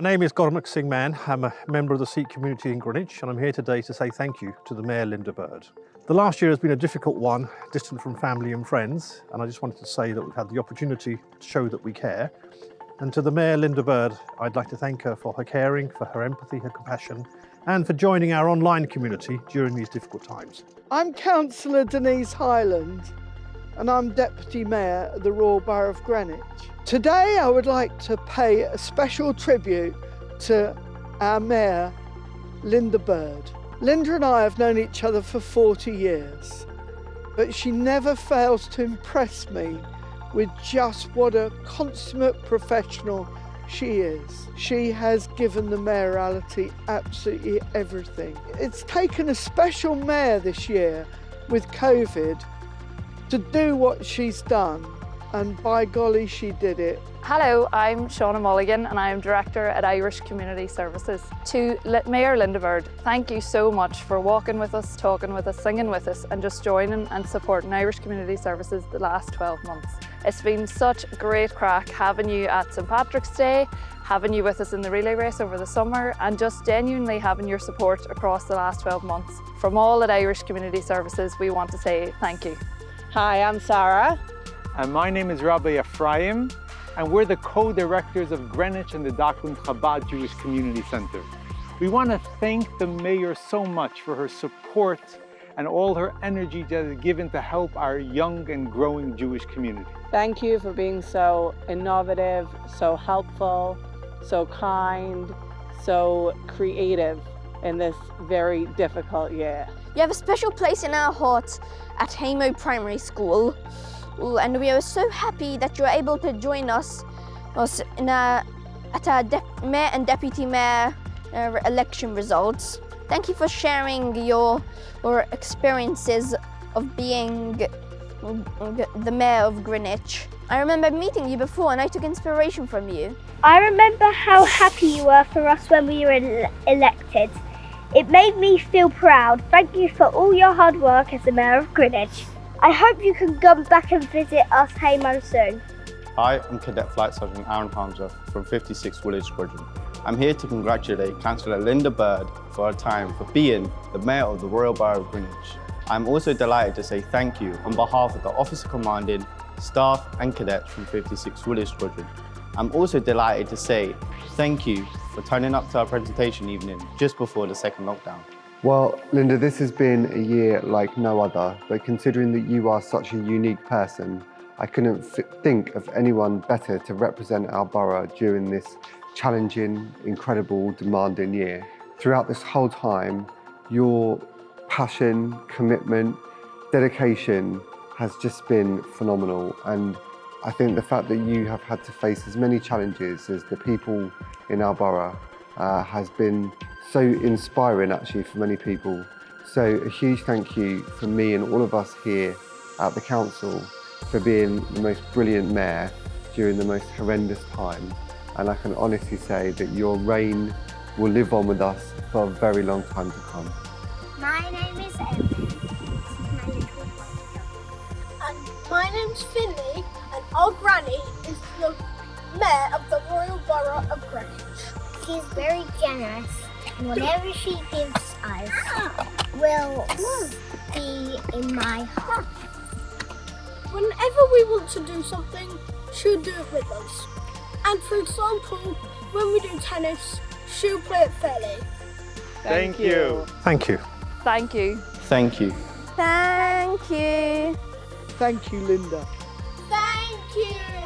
My name is Gormac Singh Mann. I'm a member of the Sikh community in Greenwich and I'm here today to say thank you to the Mayor Linda Bird. The last year has been a difficult one, distant from family and friends, and I just wanted to say that we've had the opportunity to show that we care. And to the Mayor Linda Bird, I'd like to thank her for her caring, for her empathy, her compassion, and for joining our online community during these difficult times. I'm Councillor Denise Hyland and I'm Deputy Mayor of the Royal Borough of Greenwich. Today I would like to pay a special tribute to our Mayor, Linda Bird. Linda and I have known each other for 40 years, but she never fails to impress me with just what a consummate professional she is. She has given the mayoralty absolutely everything. It's taken a special mayor this year with COVID to do what she's done and by golly she did it. Hello, I'm Shauna Mulligan and I'm Director at Irish Community Services. To Mayor Linda Bird, thank you so much for walking with us, talking with us, singing with us and just joining and supporting Irish Community Services the last 12 months. It's been such great crack having you at St Patrick's Day, having you with us in the relay race over the summer and just genuinely having your support across the last 12 months. From all at Irish Community Services, we want to say thank you. Hi, I'm Sarah. And my name is Rabbi Ephraim, and we're the co-directors of Greenwich and the Docklands Chabad Jewish Community Center. We want to thank the mayor so much for her support and all her energy that is given to help our young and growing Jewish community. Thank you for being so innovative, so helpful, so kind, so creative in this very difficult year. You have a special place in our hearts at Haimo Primary School and we are so happy that you are able to join us, us in a, at our Mayor and Deputy Mayor uh, election results. Thank you for sharing your, your experiences of being the Mayor of Greenwich. I remember meeting you before and I took inspiration from you. I remember how happy you were for us when we were elected. It made me feel proud. Thank you for all your hard work as the Mayor of Greenwich. I hope you can come back and visit us Haimo soon. Hi, I'm Cadet Flight Sergeant Aaron Harmsworth from 56 Woolwich Squadron. I'm here to congratulate Councillor Linda Bird for her time for being the Mayor of the Royal Borough of Greenwich. I'm also delighted to say thank you on behalf of the Officer Commanding, staff and cadets from 56 Woolwich Squadron. I'm also delighted to say thank you for turning up to our presentation evening just before the second lockdown. Well, Linda, this has been a year like no other, but considering that you are such a unique person, I couldn't think of anyone better to represent our borough during this challenging, incredible, demanding year. Throughout this whole time, your passion, commitment, dedication has just been phenomenal. And I think the fact that you have had to face as many challenges as the people in our borough uh, has been so inspiring actually for many people. So a huge thank you from me and all of us here at the council for being the most brilliant mayor during the most horrendous time. And I can honestly say that your reign will live on with us for a very long time to come. My name is Emma. And my name's Finley, and our granny is the mayor of the Royal Borough of Greenwich. She's very generous whatever she gives us will be in my heart. Whenever we want to do something, she'll do it with us. And for example, when we do tennis, she'll play it fairly. Thank, Thank you. Thank you. Thank you. Thank you. Thank you. Thank you, Linda. Thank you.